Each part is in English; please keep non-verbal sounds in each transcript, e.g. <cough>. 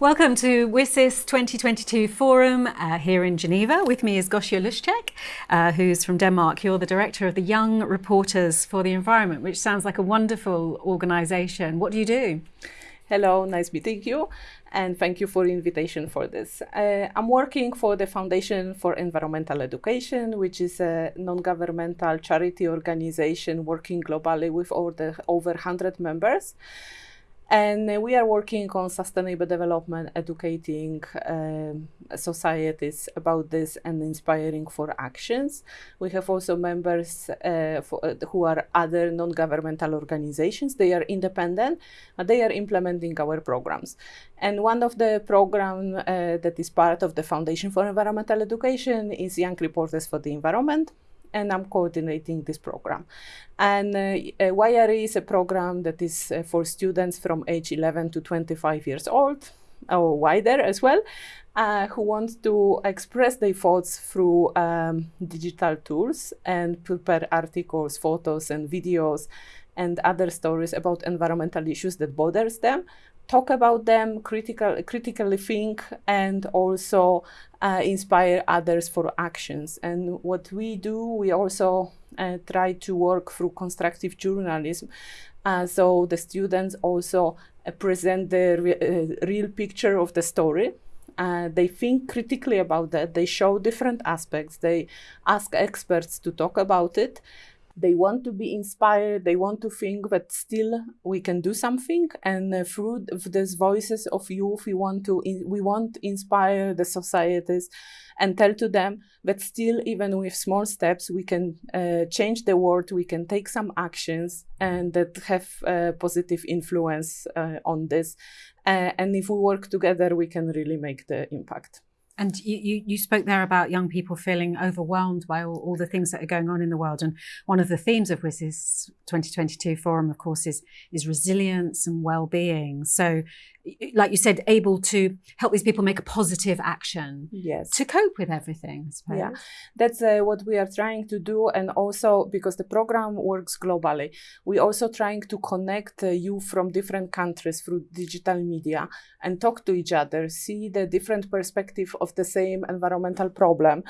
Welcome to WSIS 2022 Forum uh, here in Geneva. With me is Gosia Luszczek, uh, who's from Denmark. You're the director of the Young Reporters for the Environment, which sounds like a wonderful organisation. What do you do? Hello, nice meeting you, and thank you for the invitation for this. Uh, I'm working for the Foundation for Environmental Education, which is a non-governmental charity organization working globally with over, over 100 members. And we are working on sustainable development, educating um, societies about this and inspiring for actions. We have also members uh, for, uh, who are other non-governmental organizations. They are independent, they are implementing our programs. And one of the program uh, that is part of the Foundation for Environmental Education is Young Reporters for the Environment and I'm coordinating this program. And uh, uh YRE is a program that is uh, for students from age 11 to 25 years old, or wider as well, uh, who want to express their thoughts through um, digital tools and prepare articles, photos, and videos and other stories about environmental issues that bothers them talk about them, critical, critically think, and also uh, inspire others for actions. And what we do, we also uh, try to work through constructive journalism. Uh, so the students also uh, present the re uh, real picture of the story. Uh, they think critically about that. They show different aspects. They ask experts to talk about it they want to be inspired they want to think that still we can do something and uh, through these voices of youth we want to we want to inspire the societies and tell to them that still even with small steps we can uh, change the world we can take some actions and that have uh, positive influence uh, on this. And if we work together we can really make the impact and you, you, you, spoke there about young people feeling overwhelmed by all, all, the things that are going on in the world. And one of the themes of WSIS 2022 forum, of course, is, is resilience and well-being. So like you said, able to help these people make a positive action yes. to cope with everything, Yeah, that's uh, what we are trying to do. And also because the program works globally, we're also trying to connect uh, you from different countries through digital media and talk to each other, see the different perspective of the same environmental problem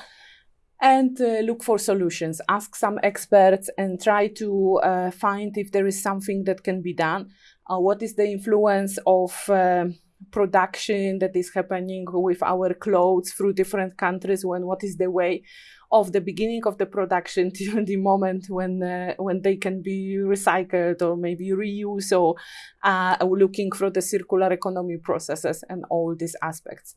and uh, look for solutions, ask some experts and try to uh, find if there is something that can be done. Uh, what is the influence of uh, production that is happening with our clothes through different countries when what is the way of the beginning of the production <laughs> to the moment when uh, when they can be recycled or maybe reused or uh, looking for the circular economy processes and all these aspects.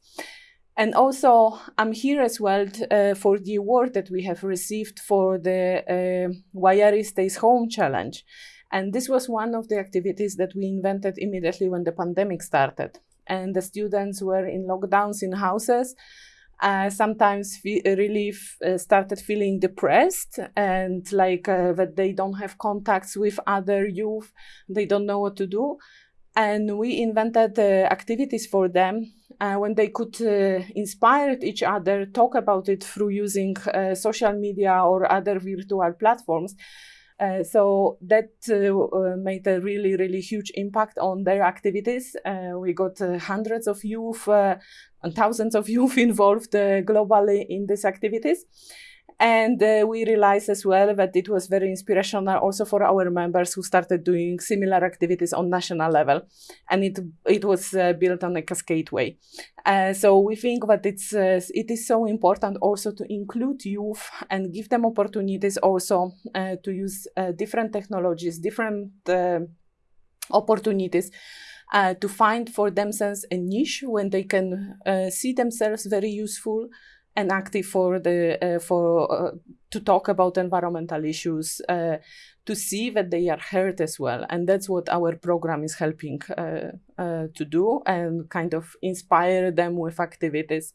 And also, I'm here as well uh, for the award that we have received for the uh, YRE Stays Home Challenge. And this was one of the activities that we invented immediately when the pandemic started. And the students were in lockdowns in houses, uh, sometimes really uh, started feeling depressed and like uh, that they don't have contacts with other youth, they don't know what to do. And we invented activities for them uh, when they could uh, inspire each other, talk about it through using uh, social media or other virtual platforms. Uh, so that uh, uh, made a really, really huge impact on their activities. we got hundreds of youth and thousands of youth <laughs> involved globally in these activities. And uh, we realized as well that it was very inspirational also for our members who started doing similar activities on national level. And it, it was uh, built on a cascade way. Uh, so we think that it's, uh, it is so important also to include youth and give them opportunities also uh, to use uh, different technologies, different opportunities to find for themselves a niche when they can see themselves very useful and active for the uh, for uh, to talk about environmental issues uh, to see that they are heard as well. And that's what our program is helping uh, uh, to do and kind of inspire them with activities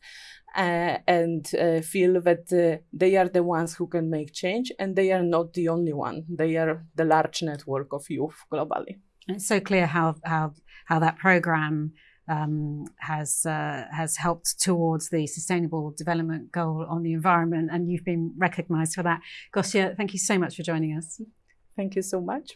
uh, and feel that they are the ones who can make change and they are not the only one. They are the large network of youth globally. It's so clear how how how that program um, has uh, has helped towards the sustainable development goal on the environment, and you've been recognised for that. Gosia, thank you so much for joining us. Thank you so much.